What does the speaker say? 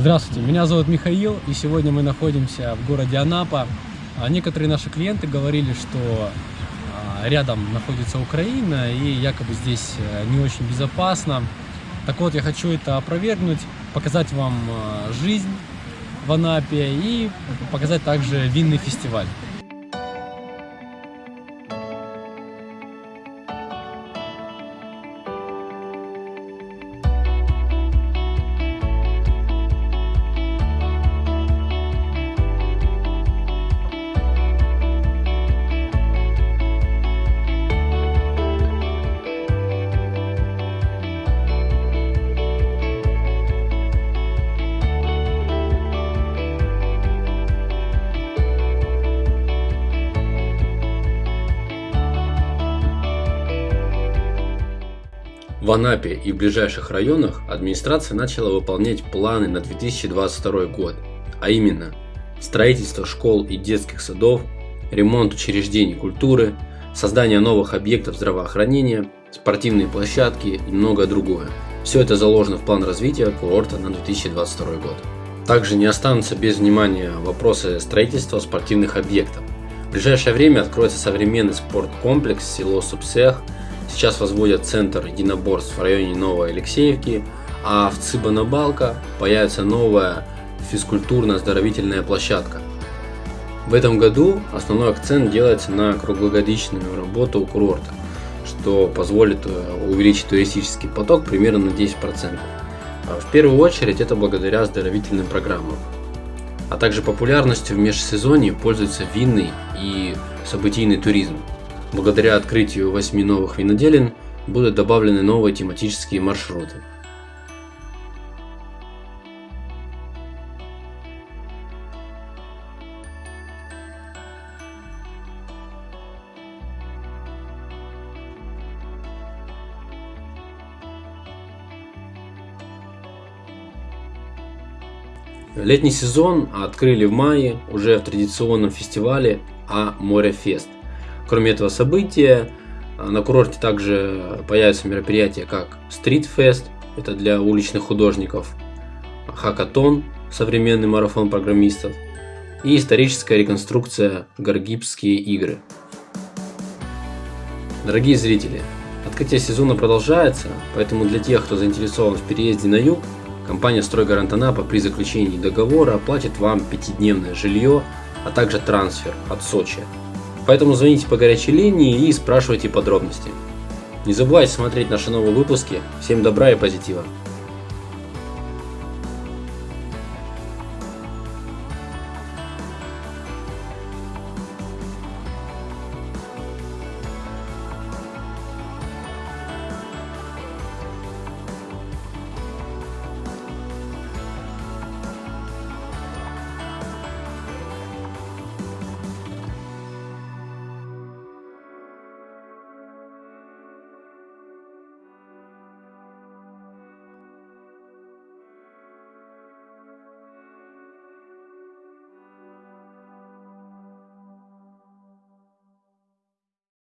Здравствуйте, меня зовут Михаил, и сегодня мы находимся в городе Анапа. А некоторые наши клиенты говорили, что а, рядом находится Украина, и якобы здесь э, не очень безопасно. Так вот, я хочу это опровергнуть, показать вам а, жизнь в Анапе и показать также винный фестиваль. В Анапе и в ближайших районах администрация начала выполнять планы на 2022 год, а именно строительство школ и детских садов, ремонт учреждений культуры, создание новых объектов здравоохранения, спортивные площадки и многое другое. Все это заложено в план развития курорта на 2022 год. Также не останутся без внимания вопросы строительства спортивных объектов. В ближайшее время откроется современный спорткомплекс село Субсех – Сейчас возводят центр единоборств в районе Новой Алексеевки, а в Цыбанабалка появится новая физкультурно-оздоровительная площадка. В этом году основной акцент делается на круглогодичную работу курорта, что позволит э, увеличить туристический поток примерно на 10%. А в первую очередь это благодаря оздоровительным программам. А также популярностью в межсезонье пользуется винный и событийный туризм. Благодаря открытию восьми новых виноделин будут добавлены новые тематические маршруты. Летний сезон открыли в мае уже в традиционном фестивале А Море Фест. Кроме этого события, а, на курорте также появятся мероприятия как Street Fest, это для уличных художников, Хакатон, современный марафон программистов, и историческая реконструкция Гаргибские игры. Дорогие зрители, открытие сезона продолжается, поэтому для тех, кто заинтересован в переезде на юг, компания «Стройгарант Анапа» при заключении договора оплатит вам пятидневное жилье, а также трансфер от Сочи Поэтому звоните по горячей линии и спрашивайте подробности. Не забывайте смотреть наши новые выпуски. Всем добра и позитива.